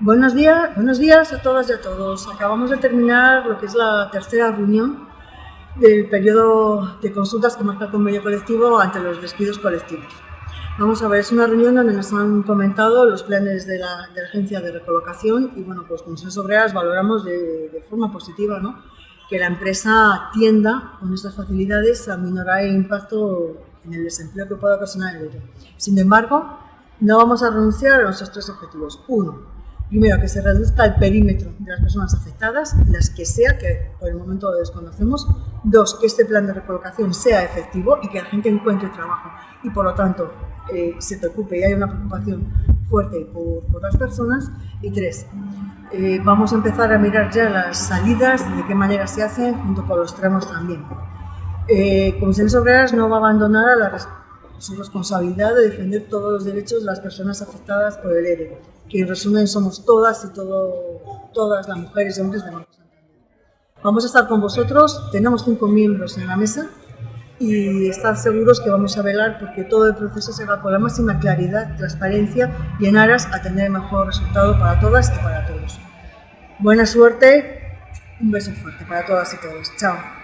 Buenos días, buenos días a todas y a todos. Acabamos de terminar lo que es la tercera reunión del periodo de consultas que marca el convenio colectivo ante los despidos colectivos. Vamos a ver, es una reunión donde nos han comentado los planes de la, de la agencia de recolocación y bueno, pues con Censos Obreras valoramos de, de forma positiva ¿no? que la empresa tienda con estas facilidades a minorar el impacto en el desempleo que pueda ocasionar el ERE. Sin embargo, no vamos a renunciar a nuestros tres objetivos. Uno, primero, que se reduzca el perímetro de las personas afectadas, las que sea, que por el momento lo desconocemos. Dos, que este plan de recolocación sea efectivo y que la gente encuentre trabajo y, por lo tanto, eh, se preocupe y haya una preocupación fuerte por, por las personas. Y tres, eh, vamos a empezar a mirar ya las salidas, de qué manera se hacen, junto con los tramos también. Eh, Comisiones Obreras no va a abandonar a la, su responsabilidad de defender todos los derechos de las personas afectadas por el ERE, que en resumen somos todas y todo, todas las mujeres y hombres de Banco Santander. Vamos a estar con vosotros, tenemos cinco miembros en la mesa y estar seguros que vamos a velar porque todo el proceso se haga con la máxima claridad, transparencia y en aras a tener el mejor resultado para todas y para todos. Buena suerte, un beso fuerte para todas y todos. Chao.